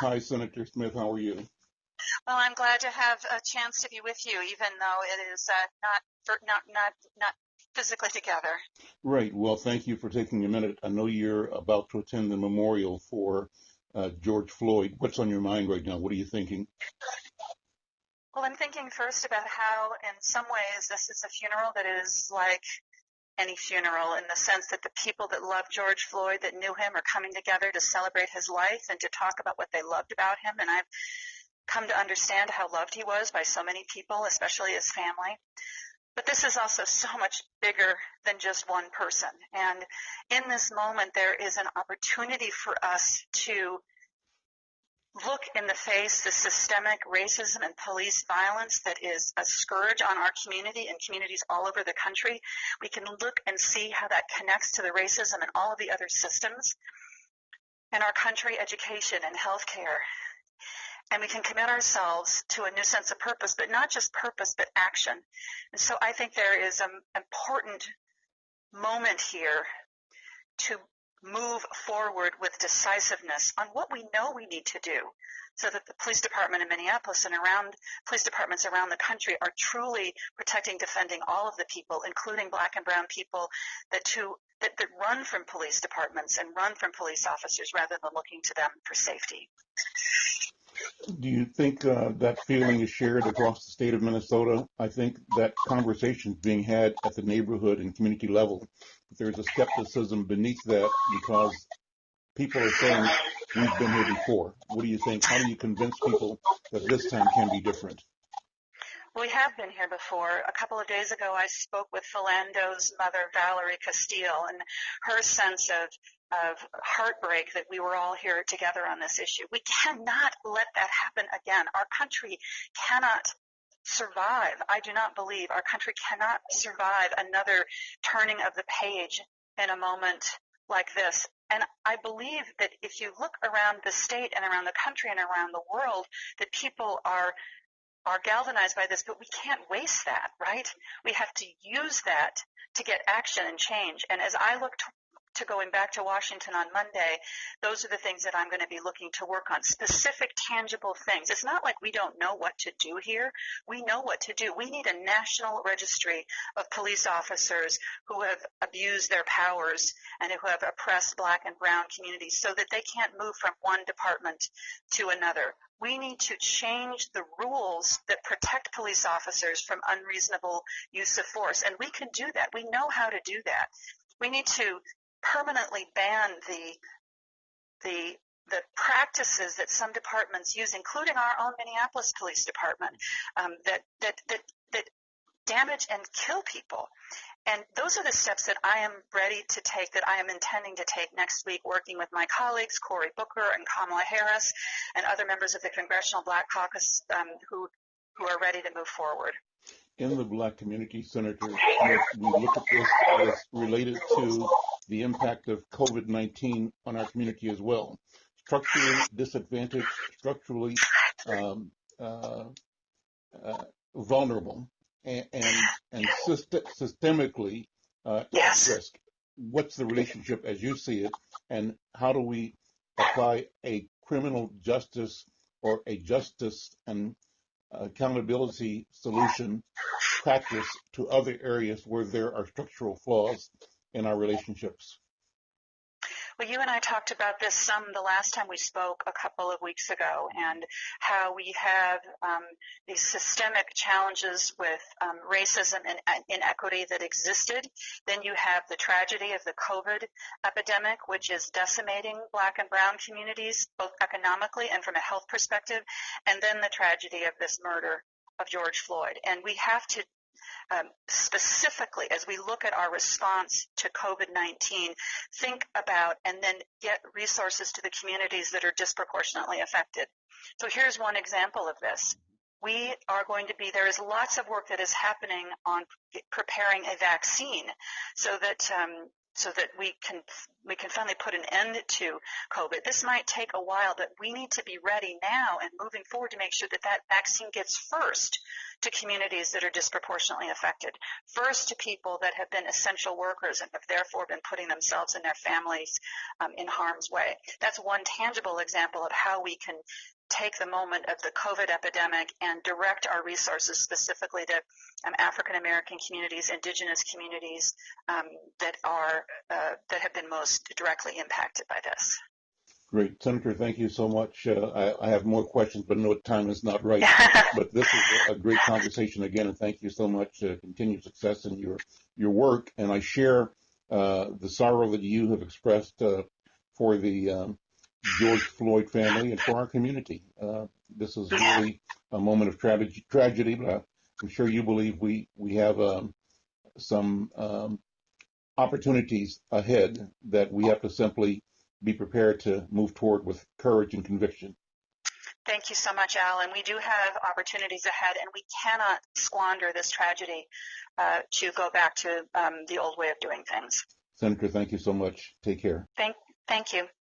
Hi, Senator Smith. How are you? Well, I'm glad to have a chance to be with you, even though it is uh, not for, not not not physically together. Right. Well, thank you for taking a minute. I know you're about to attend the memorial for uh, George Floyd. What's on your mind right now? What are you thinking? Well, I'm thinking first about how, in some ways, this is a funeral that is like any funeral in the sense that the people that love George Floyd, that knew him, are coming together to celebrate his life and to talk about what they loved about him. And I've come to understand how loved he was by so many people, especially his family. But this is also so much bigger than just one person. And in this moment, there is an opportunity for us to look in the face the systemic racism and police violence that is a scourge on our community and communities all over the country. We can look and see how that connects to the racism and all of the other systems in our country, education and healthcare. And we can commit ourselves to a new sense of purpose, but not just purpose, but action. And so I think there is an important moment here to move forward with decisiveness on what we know we need to do so that the police department in Minneapolis and around police departments around the country are truly protecting, defending all of the people, including black and brown people that to that, that run from police departments and run from police officers rather than looking to them for safety. Do you think uh, that feeling is shared across the state of Minnesota? I think that conversation is being had at the neighborhood and community level. But there's a skepticism beneath that because people are saying we've been here before. What do you think? How do you convince people that this time can be different? We have been here before. A couple of days ago, I spoke with Philando's mother, Valerie Castile, and her sense of of heartbreak that we were all here together on this issue. We cannot let that happen again. Our country cannot survive. I do not believe our country cannot survive another turning of the page in a moment like this. And I believe that if you look around the state and around the country and around the world, that people are are galvanized by this, but we can't waste that, right? We have to use that to get action and change. And as I look to going back to Washington on Monday, those are the things that I'm going to be looking to work on. Specific, tangible things. It's not like we don't know what to do here. We know what to do. We need a national registry of police officers who have abused their powers and who have oppressed black and brown communities so that they can't move from one department to another. We need to change the rules that protect police officers from unreasonable use of force. And we can do that. We know how to do that. We need to permanently ban the the the practices that some departments use, including our own Minneapolis Police Department, um, that, that that that damage and kill people. And those are the steps that I am ready to take, that I am intending to take next week, working with my colleagues, Cory Booker and Kamala Harris, and other members of the Congressional Black Caucus um, who who are ready to move forward in the black community, Senator we look at this as related to the impact of COVID-19 on our community as well. Structurally disadvantaged, structurally um, uh, uh, vulnerable, and and, and syst- systemically uh, yes. at risk. What's the relationship as you see it, and how do we apply a criminal justice or a justice and accountability solution practice to other areas where there are structural flaws in our relationships. Well, you and I talked about this some the last time we spoke a couple of weeks ago, and how we have um, these systemic challenges with um, racism and inequity that existed. Then you have the tragedy of the COVID epidemic, which is decimating black and brown communities, both economically and from a health perspective. And then the tragedy of this murder of George Floyd. And we have to um, specifically, as we look at our response to COVID-19, think about and then get resources to the communities that are disproportionately affected. So here's one example of this. We are going to be, there is lots of work that is happening on preparing a vaccine so that um, so that we can we can finally put an end to COVID. This might take a while, but we need to be ready now and moving forward to make sure that that vaccine gets first to communities that are disproportionately affected, first to people that have been essential workers and have therefore been putting themselves and their families um, in harm's way. That's one tangible example of how we can take the moment of the COVID epidemic and direct our resources specifically to um, African American communities, indigenous communities um, that are uh, that have been most directly impacted by this. Great, Senator. Thank you so much. Uh, I, I, have more questions, but no time is not right. but this is a, great conversation again, and thank you so much. Uh, continued success in your your work, and I share uh, the sorrow that you have expressed uh, for the um, George Floyd family and for our community. Uh, this is really a moment of tra- tragedy, but I'm sure you believe we we have um, some um, opportunities ahead that we have to simply be prepared to move toward with courage and conviction. Thank you so much, Alan. We do have opportunities ahead, and we cannot squander this tragedy uh, to go back to um, the old way of doing things. Senator, thank you so much. Take care. Thank, thank you.